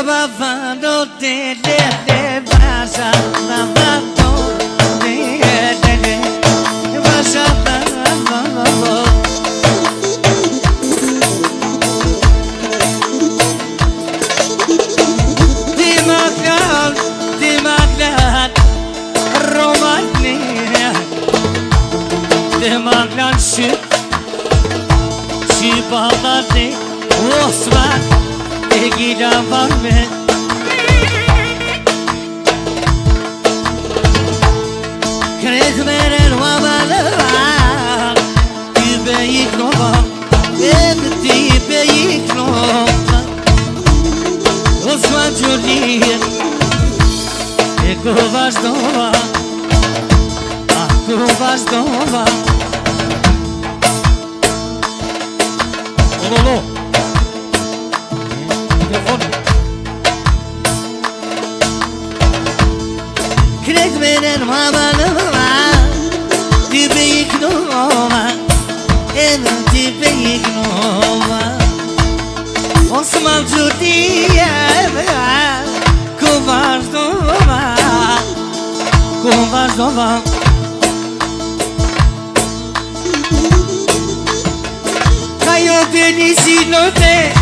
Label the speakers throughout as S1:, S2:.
S1: babando de de de basa babando de de de basa babando Dimaklan, dimaklan, romanya Dimaklan şu, şu bağlarda Osman, Miravalmet Krezmer el wabalwa Tibe Oh, no, no. Veren mamalova Dibe yıknova Evet dibe yıknova Osman Juliet Kovažnova Kovažnova Kayo denizi note Kini dama giva Diki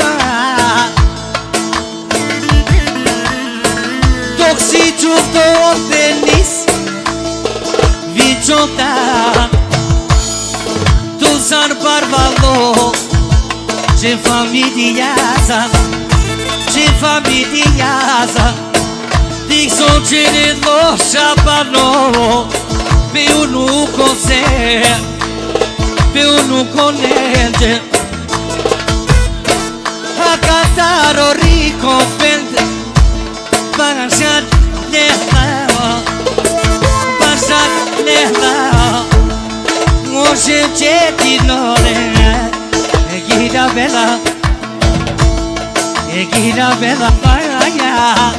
S1: esto feliz Vicota Tu zar barbalo Ce familiaza Ce familiaza Dic son cele loșa panovo Pe unul cose Pe unul conege Acasaro rico pentru Para lehmeo Başak lehmeo Muşim çetin olene Gida bela Gida bela paraya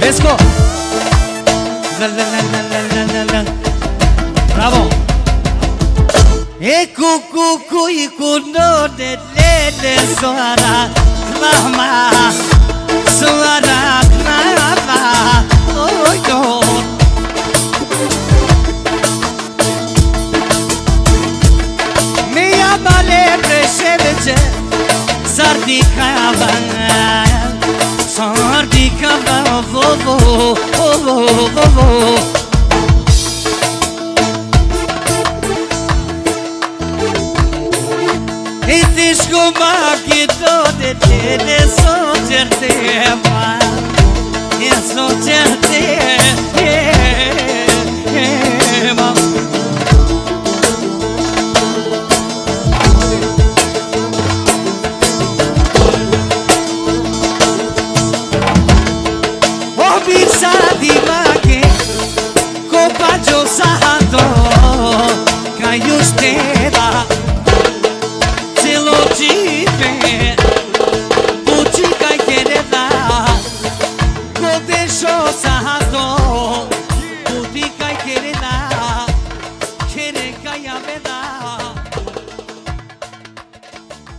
S1: Let's go! La la la la la E cu cu cu i cu no de le de soara mama soara mama oh yo Mi amale președece Sardicava Sardicava vo vo vo vo vo descobri que todo te desocerteva, desocerteva.